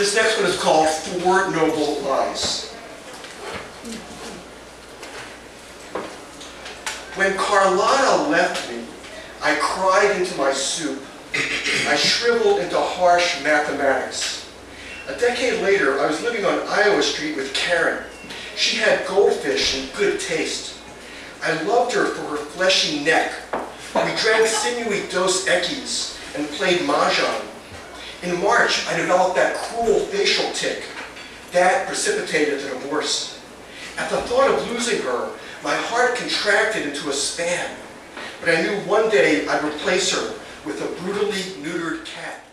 This next one is called Four Noble Lies. When Carlotta left me, I cried into my soup. I shriveled into harsh mathematics. A decade later, I was living on Iowa Street with Karen. She had goldfish and good taste. I loved her for her fleshy neck. We drank sinewy Dos Equis and played Mahjong. In March, I developed that cruel facial tic. That precipitated the divorce. At the thought of losing her, my heart contracted into a span. But I knew one day I'd replace her with a brutally neutered cat.